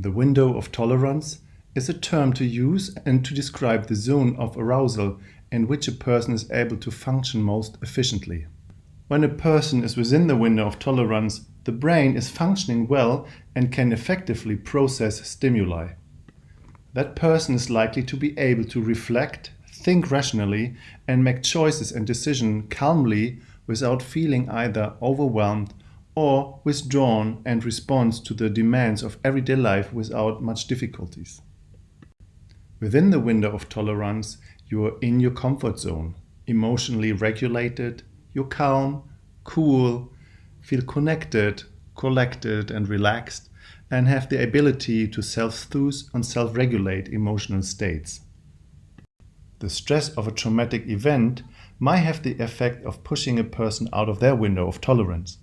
The window of tolerance is a term to use and to describe the zone of arousal in which a person is able to function most efficiently. When a person is within the window of tolerance, the brain is functioning well and can effectively process stimuli. That person is likely to be able to reflect, think rationally, and make choices and decisions calmly without feeling either overwhelmed or withdrawn and responds to the demands of everyday life without much difficulties. Within the window of tolerance, you are in your comfort zone, emotionally regulated, you're calm, cool, feel connected, collected and relaxed, and have the ability to self-soothe and self-regulate emotional states. The stress of a traumatic event might have the effect of pushing a person out of their window of tolerance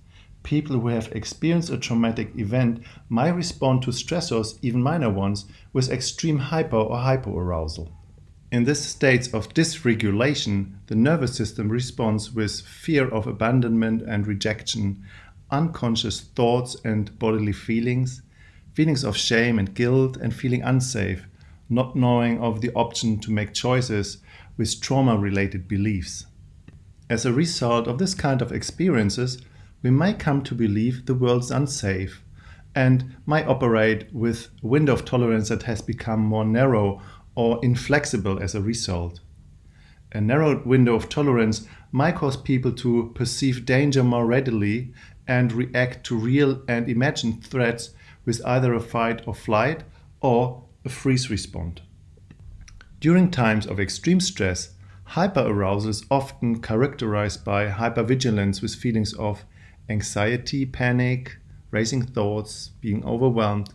people who have experienced a traumatic event might respond to stressors, even minor ones, with extreme hyper or hypoarousal. In this state of dysregulation, the nervous system responds with fear of abandonment and rejection, unconscious thoughts and bodily feelings, feelings of shame and guilt and feeling unsafe, not knowing of the option to make choices with trauma-related beliefs. As a result of this kind of experiences, we may come to believe the world is unsafe and may operate with a window of tolerance that has become more narrow or inflexible as a result. A narrowed window of tolerance might cause people to perceive danger more readily and react to real and imagined threats with either a fight or flight or a freeze response. During times of extreme stress, hyperarousal is often characterized by hypervigilance with feelings of anxiety, panic, racing thoughts, being overwhelmed,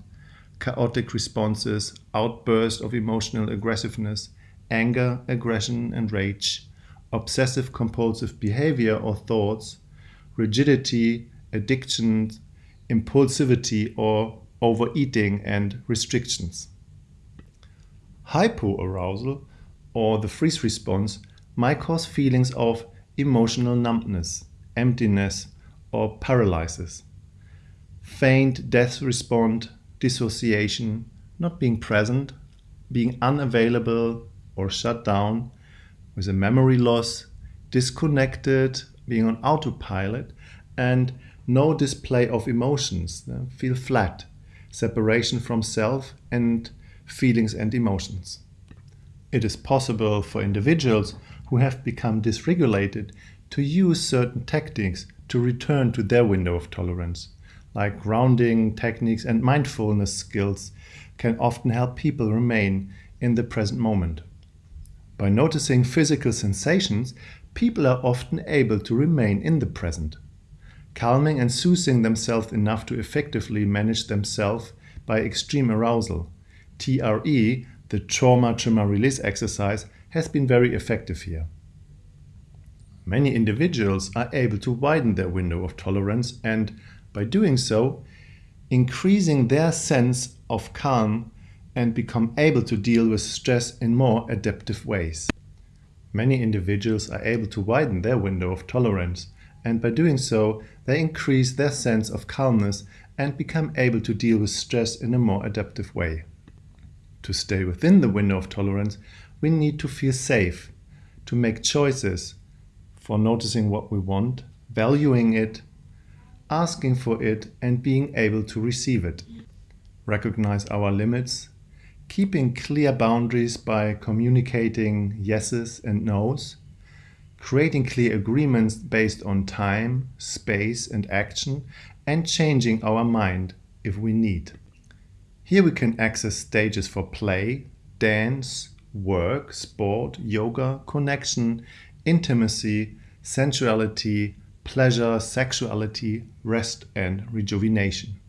chaotic responses, outbursts of emotional aggressiveness, anger, aggression, and rage, obsessive compulsive behavior or thoughts, rigidity, addiction, impulsivity, or overeating and restrictions. Hypoarousal, or the freeze response, might cause feelings of emotional numbness, emptiness, or paralysis. Faint death response, dissociation, not being present, being unavailable or shut down, with a memory loss, disconnected, being on autopilot, and no display of emotions, feel flat, separation from self and feelings and emotions. It is possible for individuals who have become dysregulated to use certain tactics to return to their window of tolerance. Like grounding techniques and mindfulness skills can often help people remain in the present moment. By noticing physical sensations, people are often able to remain in the present, calming and soothing themselves enough to effectively manage themselves by extreme arousal. TRE, the trauma-trauma release exercise, has been very effective here. Many individuals are able to widen their window of tolerance and, by doing so, increasing their sense of calm and become able to deal with stress in more adaptive ways. Many individuals are able to widen their window of tolerance and by doing so they increase their sense of calmness and become able to deal with stress in a more adaptive way. To stay within the window of tolerance, we need to feel safe, to make choices, for noticing what we want, valuing it, asking for it and being able to receive it. Recognize our limits, keeping clear boundaries by communicating yeses and nos, creating clear agreements based on time, space and action, and changing our mind if we need. Here we can access stages for play, dance, work, sport, yoga, connection, intimacy, sensuality, pleasure, sexuality, rest and rejuvenation.